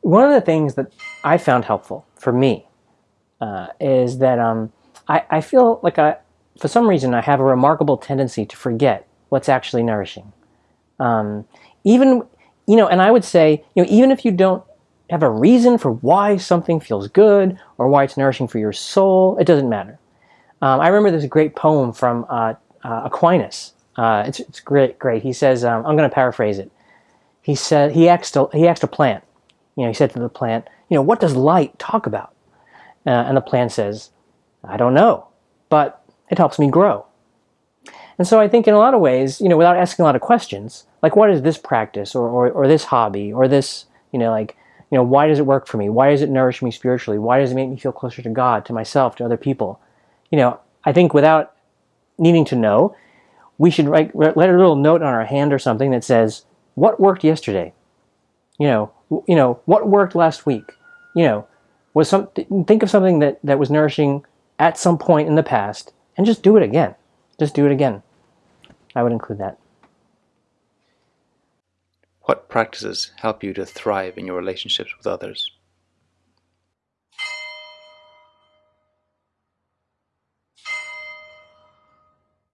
one of the things that I found helpful for me uh, is that um, I, I feel like I, for some reason, I have a remarkable tendency to forget what's actually nourishing. Um, even, you know, and I would say, you know, even if you don't have a reason for why something feels good or why it's nourishing for your soul, it doesn't matter. Um, I remember a great poem from uh, uh, Aquinas. Uh, it's, it's great, great. He says, um, I'm going to paraphrase it. He said, he asked, a, he asked a plant, you know, he said to the plant, you know, what does light talk about? Uh, and the plant says, I don't know, but it helps me grow. And so I think in a lot of ways, you know, without asking a lot of questions, like what is this practice or, or, or this hobby or this, you know, like, you know, why does it work for me? Why does it nourish me spiritually? Why does it make me feel closer to God, to myself, to other people? You know, I think without needing to know, we should write, let a little note on our hand or something that says, what worked yesterday? You know, you know, what worked last week? You know, was some, think of something that, that was nourishing at some point in the past and just do it again. Just do it again. I would include that. What practices help you to thrive in your relationships with others?